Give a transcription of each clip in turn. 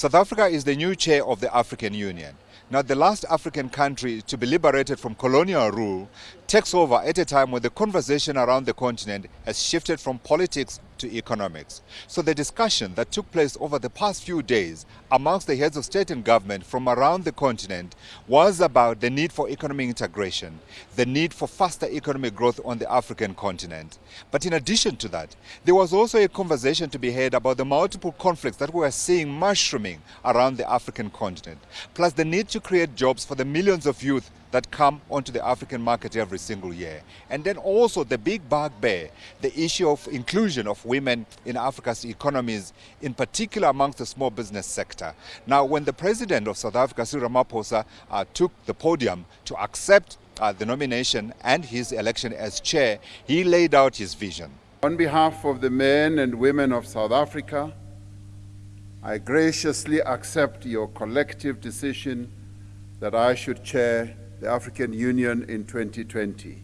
South Africa is the new chair of the African Union. Now, the last African country to be liberated from colonial rule takes over at a time when the conversation around the continent has shifted from politics to economics. So the discussion that took place over the past few days amongst the heads of state and government from around the continent was about the need for economic integration, the need for faster economic growth on the African continent. But in addition to that, there was also a conversation to be had about the multiple conflicts that we are seeing mushrooming around the African continent, plus the need to create jobs for the millions of youth that come onto the African market every single year. And then also the big bugbear, the issue of inclusion of women in Africa's economies, in particular amongst the small business sector. Now, when the president of South Africa, Cyril Ramaphosa, uh, took the podium to accept uh, the nomination and his election as chair, he laid out his vision. On behalf of the men and women of South Africa, I graciously accept your collective decision that I should chair the African Union in 2020.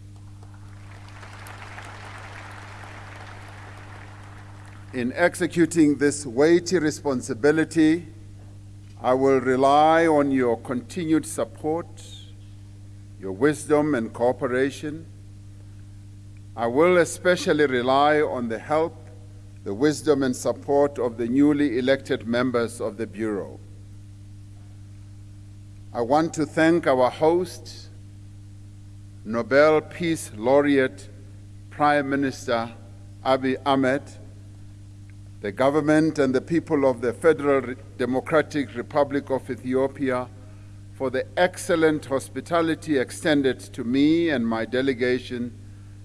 In executing this weighty responsibility, I will rely on your continued support, your wisdom and cooperation. I will especially rely on the help, the wisdom and support of the newly elected members of the Bureau. I want to thank our host, Nobel Peace Laureate, Prime Minister Abiy Ahmed, the government and the people of the Federal Democratic Republic of Ethiopia for the excellent hospitality extended to me and my delegation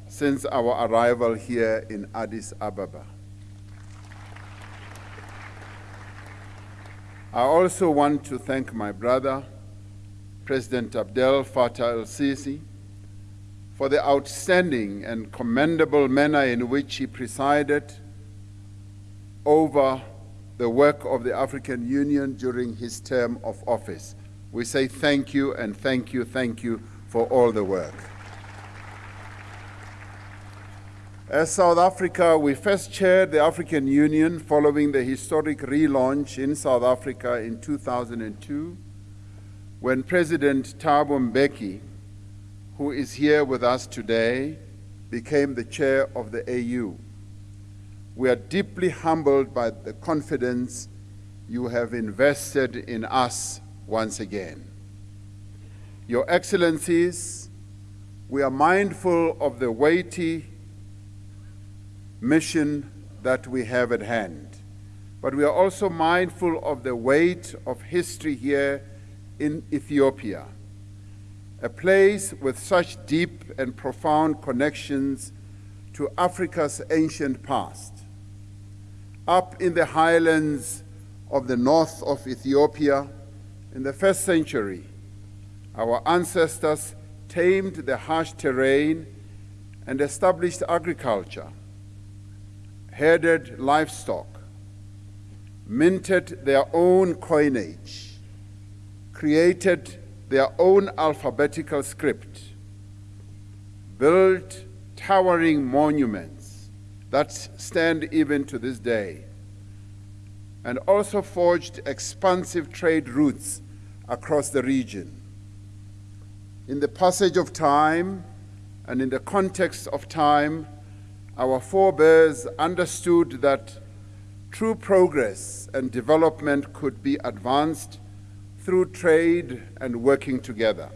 since our arrival here in Addis Ababa. I also want to thank my brother, President Abdel Fattah el-Sisi for the outstanding and commendable manner in which he presided over the work of the African Union during his term of office. We say thank you and thank you, thank you for all the work. As South Africa, we first chaired the African Union following the historic relaunch in South Africa in 2002 when President Thabo Mbeki, who is here with us today, became the chair of the AU. We are deeply humbled by the confidence you have invested in us once again. Your Excellencies, we are mindful of the weighty mission that we have at hand, but we are also mindful of the weight of history here in Ethiopia, a place with such deep and profound connections to Africa's ancient past. Up in the highlands of the north of Ethiopia, in the first century, our ancestors tamed the harsh terrain and established agriculture, herded livestock, minted their own coinage, created their own alphabetical script, built towering monuments that stand even to this day, and also forged expansive trade routes across the region. In the passage of time and in the context of time, our forebears understood that true progress and development could be advanced through trade and working together.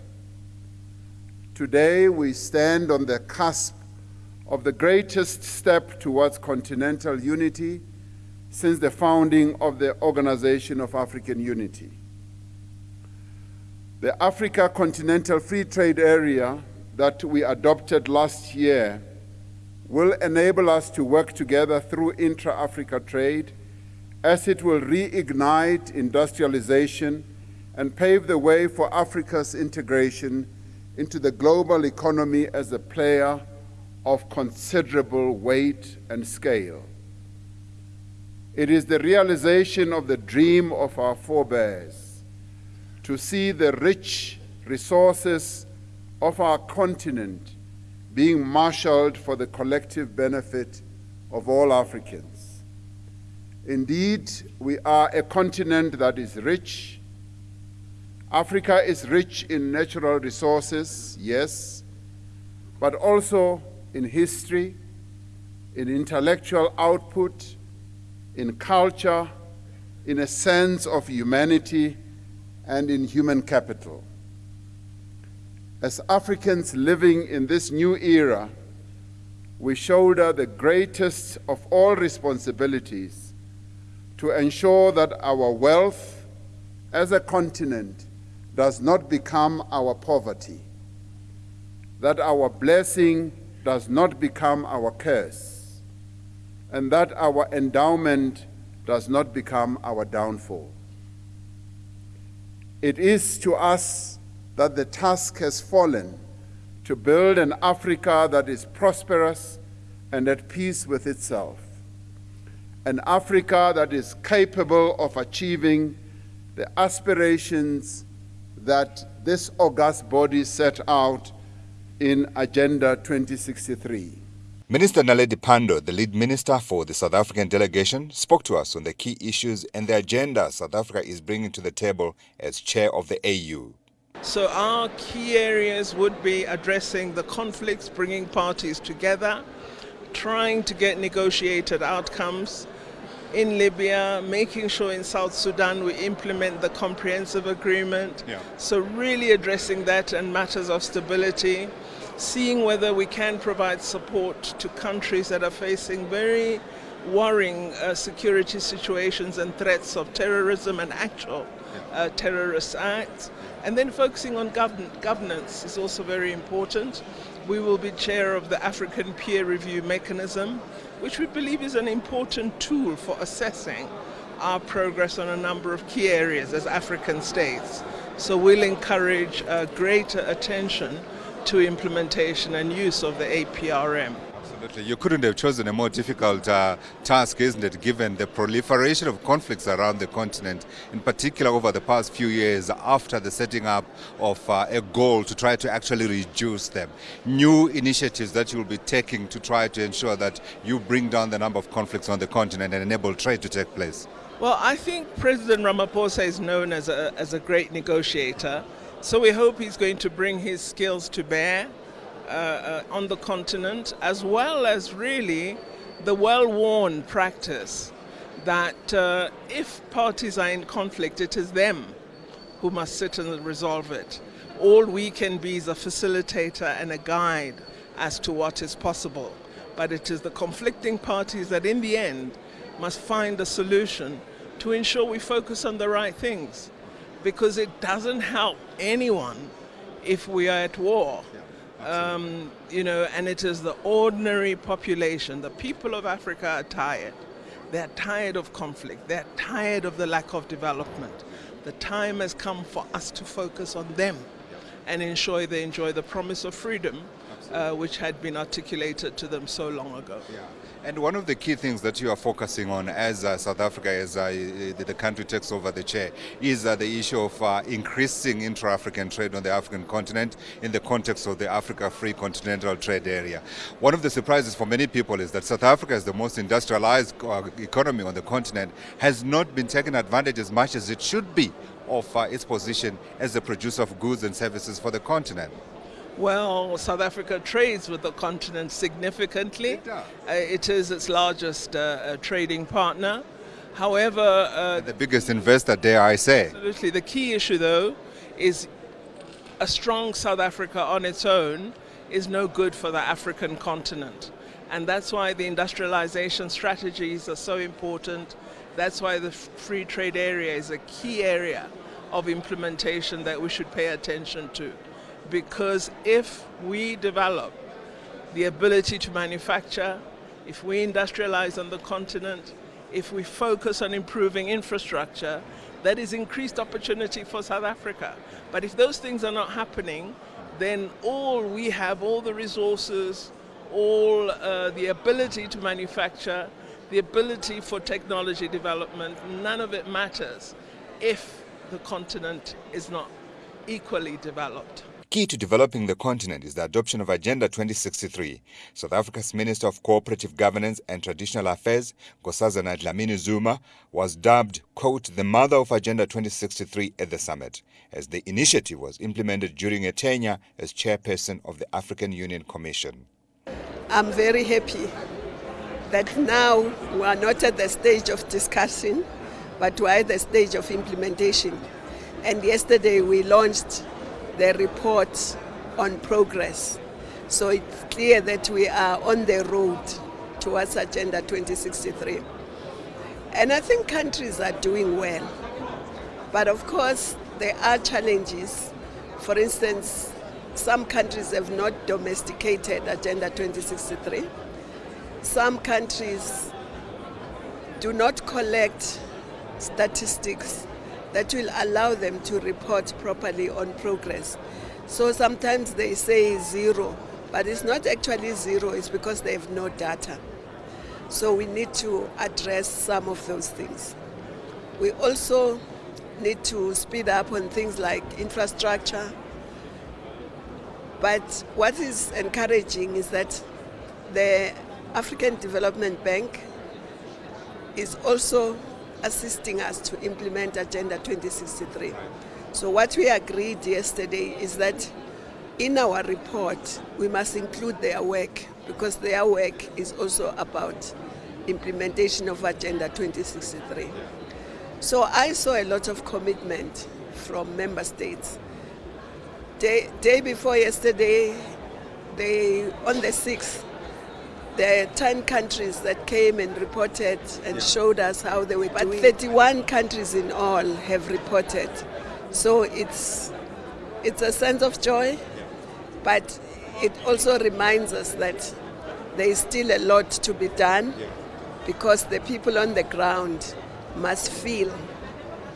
Today, we stand on the cusp of the greatest step towards continental unity since the founding of the Organization of African Unity. The Africa Continental Free Trade Area that we adopted last year will enable us to work together through intra-Africa trade as it will reignite industrialization and pave the way for Africa's integration into the global economy as a player of considerable weight and scale. It is the realization of the dream of our forebears to see the rich resources of our continent being marshaled for the collective benefit of all Africans. Indeed, we are a continent that is rich. Africa is rich in natural resources, yes, but also in history, in intellectual output, in culture, in a sense of humanity, and in human capital. As Africans living in this new era, we shoulder the greatest of all responsibilities to ensure that our wealth as a continent does not become our poverty, that our blessing does not become our curse, and that our endowment does not become our downfall. It is to us that the task has fallen to build an Africa that is prosperous and at peace with itself. An Africa that is capable of achieving the aspirations that this august body set out in Agenda 2063. Minister Naledi Pandor, the lead minister for the South African delegation, spoke to us on the key issues and the agenda South Africa is bringing to the table as chair of the AU. So our key areas would be addressing the conflicts, bringing parties together, trying to get negotiated outcomes in Libya, making sure in South Sudan we implement the comprehensive agreement. Yeah. So really addressing that and matters of stability, seeing whether we can provide support to countries that are facing very worrying uh, security situations and threats of terrorism and actual uh, terrorist acts. And then focusing on govern governance is also very important. We will be chair of the African Peer Review Mechanism, which we believe is an important tool for assessing our progress on a number of key areas as African states. So we'll encourage uh, greater attention to implementation and use of the APRM. Absolutely. You couldn't have chosen a more difficult uh, task, isn't it, given the proliferation of conflicts around the continent, in particular over the past few years after the setting up of uh, a goal to try to actually reduce them. New initiatives that you'll be taking to try to ensure that you bring down the number of conflicts on the continent and enable trade to take place. Well, I think President Ramaphosa is known as a, as a great negotiator, so we hope he's going to bring his skills to bear uh, uh, on the continent, as well as really the well-worn practice that uh, if parties are in conflict, it is them who must sit and resolve it. All we can be is a facilitator and a guide as to what is possible. But it is the conflicting parties that in the end must find a solution to ensure we focus on the right things. Because it doesn't help anyone if we are at war. Um, you know, and it is the ordinary population, the people of Africa are tired. They're tired of conflict. They're tired of the lack of development. The time has come for us to focus on them and ensure they enjoy the promise of freedom, uh, which had been articulated to them so long ago. Yeah. And one of the key things that you are focusing on as uh, South Africa, as uh, the country takes over the chair, is uh, the issue of uh, increasing intra-African trade on the African continent in the context of the Africa Free Continental Trade Area. One of the surprises for many people is that South Africa, as the most industrialized economy on the continent, has not been taken advantage as much as it should be of its position as a producer of goods and services for the continent. Well, South Africa trades with the continent significantly. It, uh, it is its largest uh, uh trading partner. However, uh, the biggest investor, dare I say. Absolutely. The key issue, though, is a strong South Africa on its own is no good for the African continent. And that's why the industrialization strategies are so important. That's why the free trade area is a key area of implementation that we should pay attention to because if we develop the ability to manufacture, if we industrialize on the continent, if we focus on improving infrastructure, that is increased opportunity for South Africa. But if those things are not happening, then all we have, all the resources, all uh, the ability to manufacture, the ability for technology development, none of it matters if the continent is not equally developed. Key to developing the continent is the adoption of Agenda 2063. South Africa's Minister of Cooperative Governance and Traditional Affairs, Nkosazana Dlamini Zuma, was dubbed, quote, the mother of Agenda 2063 at the summit, as the initiative was implemented during a tenure as chairperson of the African Union Commission. I'm very happy that now we are not at the stage of discussion, but we're at the stage of implementation. And yesterday we launched the report on progress. So it's clear that we are on the road towards Agenda 2063. And I think countries are doing well. But of course, there are challenges. For instance, some countries have not domesticated Agenda 2063. Some countries do not collect statistics that will allow them to report properly on progress. So sometimes they say zero, but it's not actually zero, it's because they have no data. So we need to address some of those things. We also need to speed up on things like infrastructure. But what is encouraging is that the African Development Bank is also assisting us to implement Agenda 2063. So what we agreed yesterday is that in our report we must include their work because their work is also about implementation of Agenda 2063. So I saw a lot of commitment from member states. Day, day before yesterday, they, on the 6th, there are 10 countries that came and reported and yeah. showed us how they were but doing. 31 countries in all have reported. So it's, it's a sense of joy, but it also reminds us that there is still a lot to be done because the people on the ground must feel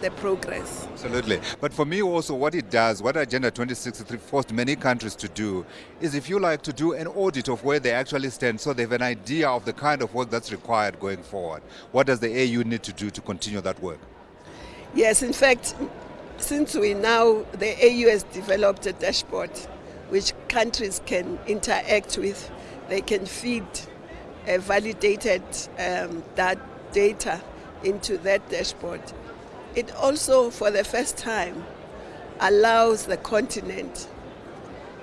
the progress. Absolutely. But for me also what it does, what Agenda 2063 forced many countries to do, is if you like to do an audit of where they actually stand so they have an idea of the kind of work that's required going forward. What does the AU need to do to continue that work? Yes, in fact, since we now, the AU has developed a dashboard which countries can interact with, they can feed validated um, that data into that dashboard it also, for the first time, allows the continent,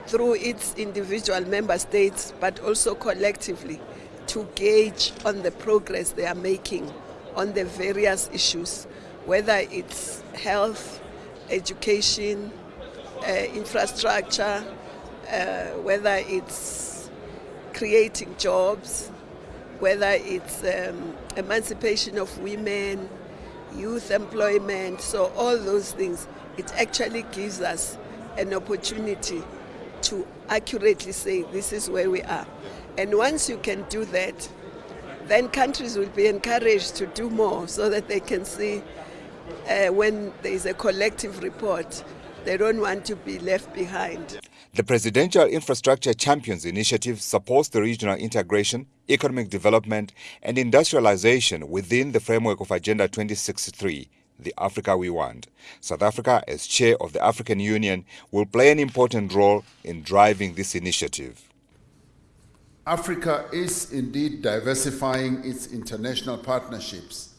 through its individual member states, but also collectively, to gauge on the progress they are making on the various issues, whether it's health, education, uh, infrastructure, uh, whether it's creating jobs, whether it's um, emancipation of women, youth employment, so all those things, it actually gives us an opportunity to accurately say this is where we are. And once you can do that, then countries will be encouraged to do more so that they can see uh, when there is a collective report, they don't want to be left behind. The Presidential Infrastructure Champions Initiative supports the regional integration, economic development and industrialization within the framework of Agenda 2063, the Africa we want. South Africa, as chair of the African Union, will play an important role in driving this initiative. Africa is indeed diversifying its international partnerships,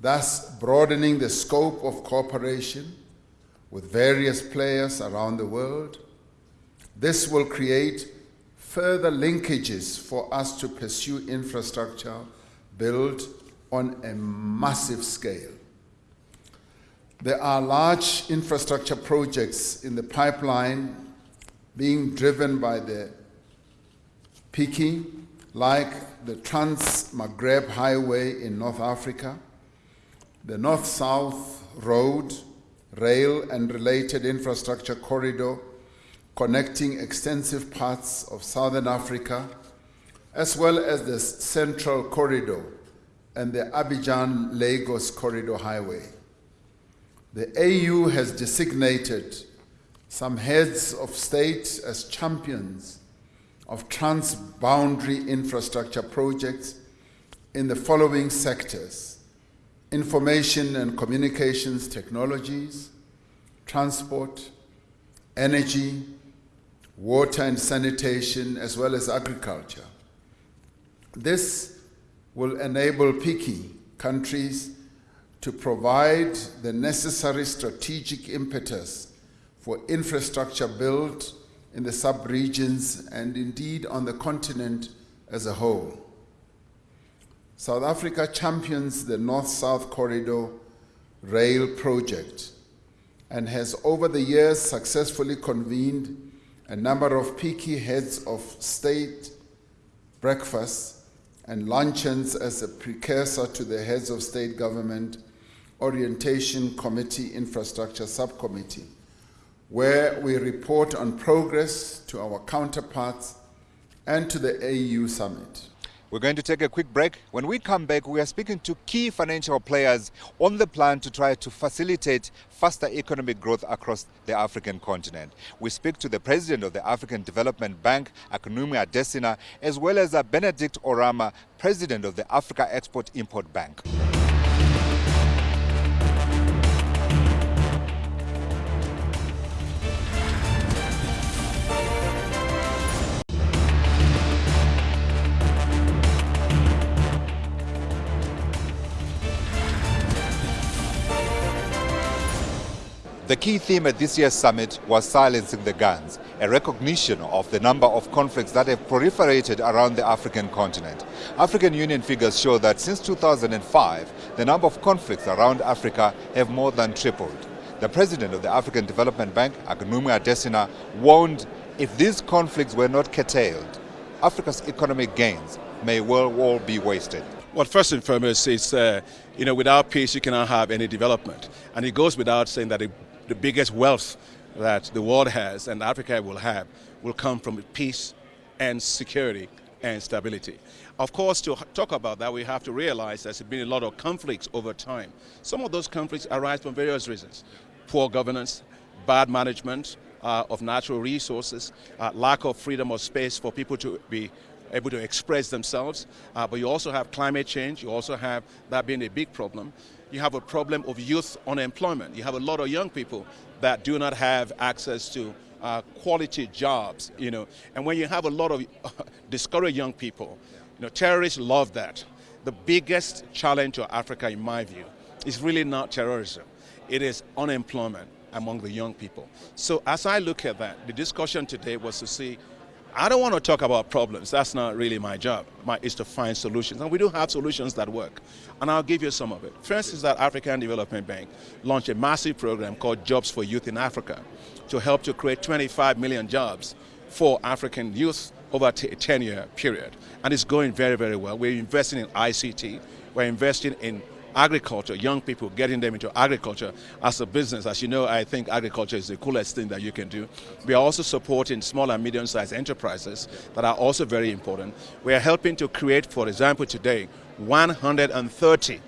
thus broadening the scope of cooperation with various players around the world this will create further linkages for us to pursue infrastructure built on a massive scale. There are large infrastructure projects in the pipeline being driven by the PICI, like the Trans-Maghreb Highway in North Africa, the North-South Road, rail and related infrastructure corridor connecting extensive parts of southern Africa, as well as the Central Corridor and the Abidjan-Lagos Corridor Highway. The AU has designated some heads of state as champions of transboundary infrastructure projects in the following sectors information and communications technologies, transport, energy, water and sanitation, as well as agriculture. This will enable PICI countries to provide the necessary strategic impetus for infrastructure build in the sub-regions and indeed on the continent as a whole. South Africa champions the North-South Corridor rail project and has over the years successfully convened a number of PICI heads of state breakfasts and luncheons as a precursor to the heads of state government orientation committee infrastructure subcommittee where we report on progress to our counterparts and to the AU summit. We're going to take a quick break. When we come back, we are speaking to key financial players on the plan to try to facilitate faster economic growth across the African continent. We speak to the president of the African Development Bank, Akinwumi Adesina, as well as Benedict Oramah, president of the Africa Export-Import Bank. The key theme at this year's summit was silencing the guns, a recognition of the number of conflicts that have proliferated around the African continent. African Union figures show that since 2005, the number of conflicts around Africa have more than tripled. The president of the African Development Bank, Akinwumi Adesina, warned if these conflicts were not curtailed, Africa's economic gains may well all be wasted. Well, first and foremost, it's, uh, you know, without peace, you cannot have any development. And it goes without saying that the biggest wealth that the world has and Africa will have will come from peace and security and stability. Of course, to talk about that, we have to realize there's been a lot of conflicts over time. Some of those conflicts arise from various reasons. Poor governance, bad management uh, of natural resources, uh, lack of freedom of space for people to be able to express themselves. Uh, but you also have climate change. You also have that being a big problem you have a problem of youth unemployment. You have a lot of young people that do not have access to uh, quality jobs, you know. And when you have a lot of discouraged young people, you know, terrorists love that. The biggest challenge to Africa, in my view, is really not terrorism. It is unemployment among the young people. So as I look at that, the discussion today was to see I don't want to talk about problems. That's not really my job. My is to find solutions. And we do have solutions that work. And I'll give you some of it. First is that African Development Bank launched a massive program called Jobs for Youth in Africa to help to create 25 million jobs for African youth over a 10-year period. And it's going very, very well. We're investing in ICT. We're investing in agriculture, young people, getting them into agriculture as a business. As you know, I think agriculture is the coolest thing that you can do. We are also supporting small and medium-sized enterprises that are also very important. We are helping to create, for example, today, 130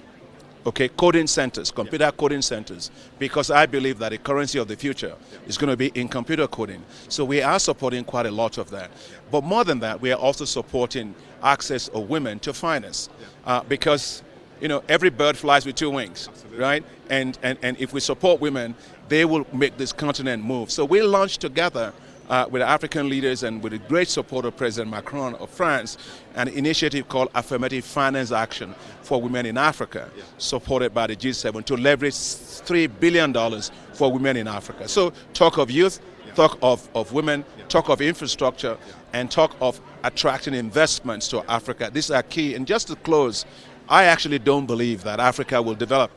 okay, coding centers, computer yeah. coding centers, because I believe that the currency of the future yeah. is going to be in computer coding. So we are supporting quite a lot of that. But more than that, we are also supporting access of women to finance, yeah. uh, because you know, every bird flies with two wings, Absolutely. right? And, and, and if we support women, they will make this continent move. So we launched together uh, with African leaders and with the great support of President Macron of France, an initiative called Affirmative Finance Action for Women in Africa, yeah. supported by the G7 to leverage $3 billion for women in Africa. So talk of youth, yeah. talk of, of women, yeah. talk of infrastructure, and talk of attracting investments to Africa. These are key. And just to close, I actually don't believe that Africa will develop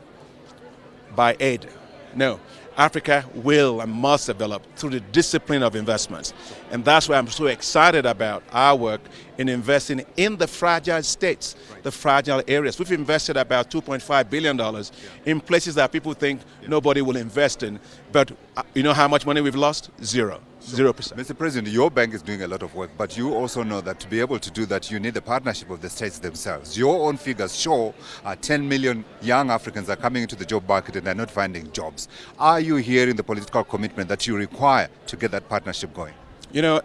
by aid. No, Africa will and must develop through the discipline of investments. And that's why I'm so excited about our work in investing in the fragile states, right. the fragile areas. We've invested about $2.5 billion yeah. in places that people think yeah. nobody will invest in. But uh, you know how much money we've lost? Zero. Zero percent. Mr. President, your bank is doing a lot of work, but you also know that to be able to do that, you need the partnership of the states themselves. Your own figures show uh, 10 million young Africans are coming into the job market and they're not finding jobs. Are you hearing the political commitment that you require to get that partnership going? You know,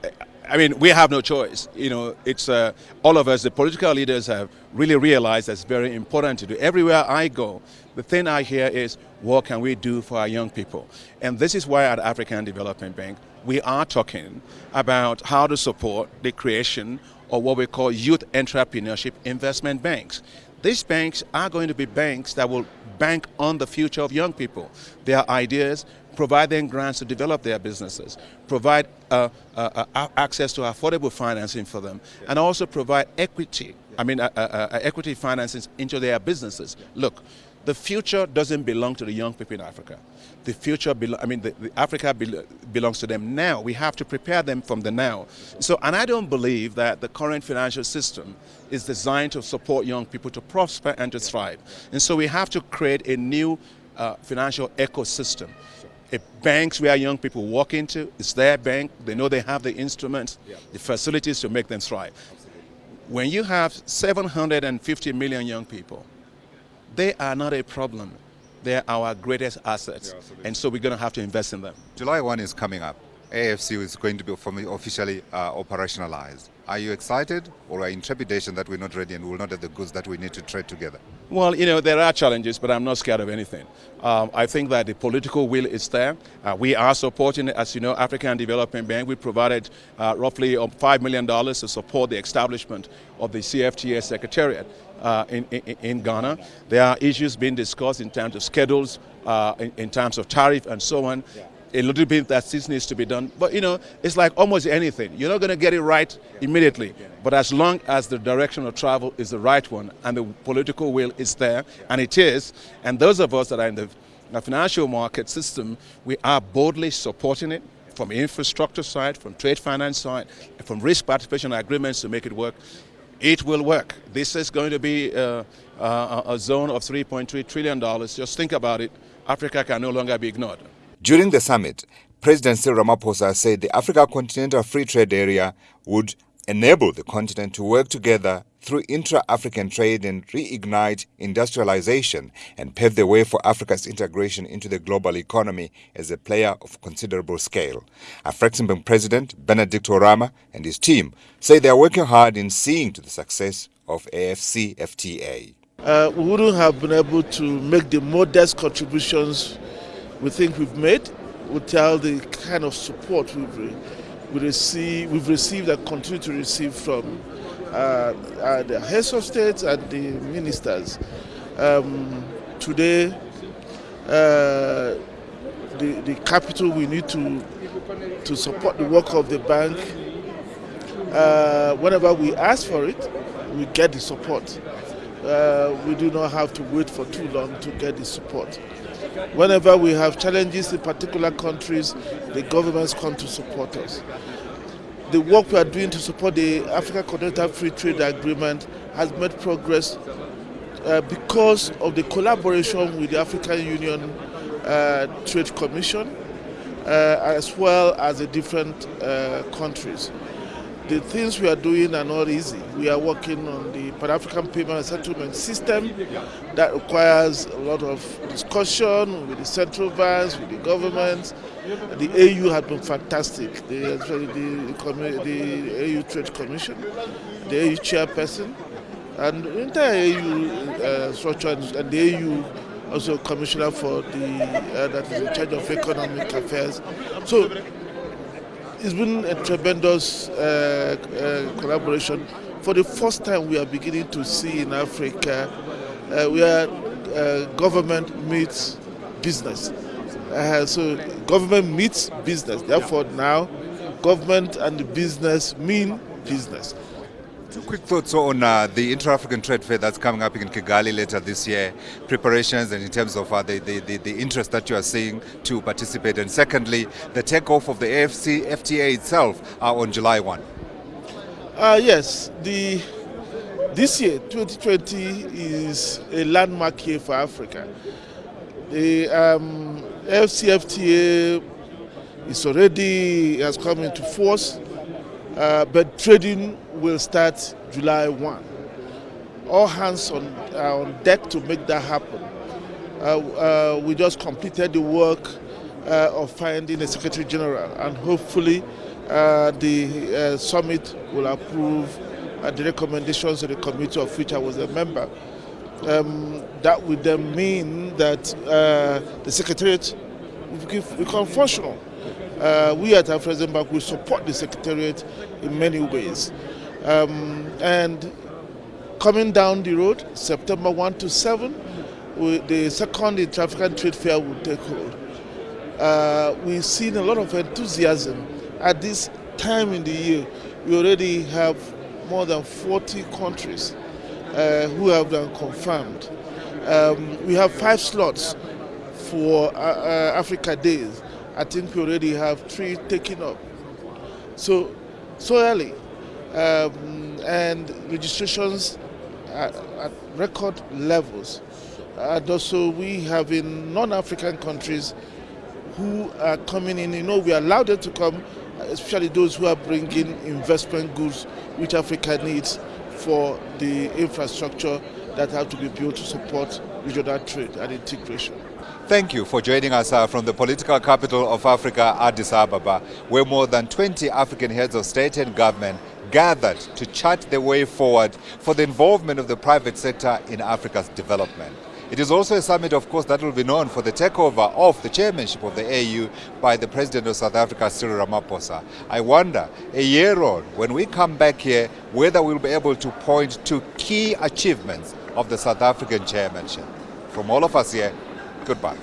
I mean, we have no choice. You know, it's uh, all of us, the political leaders, have really realized that's very important to do. Everywhere I go, the thing I hear is, what can we do for our young people? And this is why at African Development Bank, we are talking about how to support the creation of what we call youth entrepreneurship investment banks. These banks are going to be banks that will bank on the future of young people, their ideas, provide them grants to develop their businesses, provide uh, uh, uh, access to affordable financing for them, and also provide equity, I mean uh, uh, uh, equity financing into their businesses. Look, the future doesn't belong to the young people in Africa. The future, I mean, the, the Africa be belongs to them now. We have to prepare them from the now. So, and I don't believe that the current financial system is designed to support young people to prosper and to thrive. And so we have to create a new uh, financial ecosystem. A banks where young people walk into, it's their bank, they know they have the instruments, the facilities to make them thrive. When you have 750 million young people, they are not a problem. They're our greatest assets. Yeah, and so we're going to have to invest in them. July 1 is coming up. AFC is going to be officially uh, operationalized. Are you excited or are you in trepidation that we're not ready and we will not have the goods that we need to trade together? Well, you know, there are challenges, but I'm not scared of anything. Um, I think that the political will is there. Uh, we are supporting, as you know, African Development Bank. We provided uh, roughly um, $5 million to support the establishment of the CFTA Secretariat. Uh, in, in, in, Ghana. There are issues being discussed in terms of schedules, uh, in, in, terms of tariff and so on. Yeah a little bit that still needs to be done. But you know, it's like almost anything. You're not going to get it right immediately. But as long as the direction of travel is the right one and the political will is there, and it is, and those of us that are in the, the financial market system, we are boldly supporting it from infrastructure side, from trade finance side, from risk participation agreements to make it work. It will work. This is going to be uh, uh, a zone of $3.3 trillion. Just think about it. Africa can no longer be ignored. During the summit, President Cyril Ramaphosa said the Africa Continental Free Trade Area would enable the continent to work together through intra-African trade and reignite industrialization and pave the way for Africa's integration into the global economy as a player of considerable scale. Afreximbank President Benedict Oramah and his team say they are working hard in seeing to the success of AFC FTA. Uh, we wouldn't have been able to make the modest contributions we think we've made without the kind of support we've, we receive, we've received and continue to receive from uh, uh, the heads of state and the ministers. Um, today, uh, the, the capital we need to, to support the work of the bank, uh, whenever we ask for it, we get the support. Uh, we do not have to wait for too long to get the support. Whenever we have challenges in particular countries, the governments come to support us. The work we are doing to support the Africa Continental Free Trade Agreement has made progress uh, because of the collaboration with the African Union uh, Trade Commission uh, as well as the different uh, countries the things we are doing are not easy. We are working on the Pan-African Payment and Settlement System that requires a lot of discussion with the central banks, with the governments. The AU has been fantastic, the, the, the AU Trade Commission, the AU chairperson, and the entire AU uh, structure and the AU also commissioner for the uh, that is in charge of economic affairs. So it's been a tremendous uh, uh, collaboration. For the first time, we are beginning to see in Africa uh, where uh, government meets business. Uh, so government meets business. Therefore, now government and business mean business. Two quick thoughts on uh, the Inter-African Trade Fair that's coming up in Kigali later this year, preparations and in terms of uh, the, the, the, interest that you are seeing to participate. And secondly, the takeoff of the AFC FTA itself uh, on July 1. Uh, yes, the, this year, 2020, is a landmark year for Africa. The um, is already has come into force, uh, but trading will start July 1. All hands on, uh, on deck to make that happen. Uh, uh, we just completed the work uh, of finding a Secretary General and hopefully uh, the uh, summit will approve the recommendations of the committee of which I was a member. Um, that would then mean that the secretariat will become functional. Uh, we at Afrexim Bank will support the secretariat in many ways. Um, and coming down the road, September 1 to 7, we, the second Intra-African Trade Fair will take hold. Uh, we've seen a lot of enthusiasm at this time in the year. We already have more than 40 countries uh, who have been confirmed. Um, we have five slots for uh, uh, Africa Days. I think we already have three taken up. So, so early. Um, and registrations at, at record levels. And also we have in non-African countries who are coming in, you know, we allow them to come, especially those who are bringing investment goods which Africa needs for the infrastructure that have to be built to support regional trade and integration. Thank you for joining us uh, from the political capital of Africa, Addis Ababa, where more than 20 African heads of state and government gathered to chart the way forward for the involvement of the private sector in Africa's development. It is also a summit, of course, that will be known for the takeover of the chairmanship of the AU by the President of South Africa, Cyril Ramaphosa. I wonder, a year on, when we come back here, whether we'll be able to point to key achievements of the South African chairmanship. From all of us here, goodbye.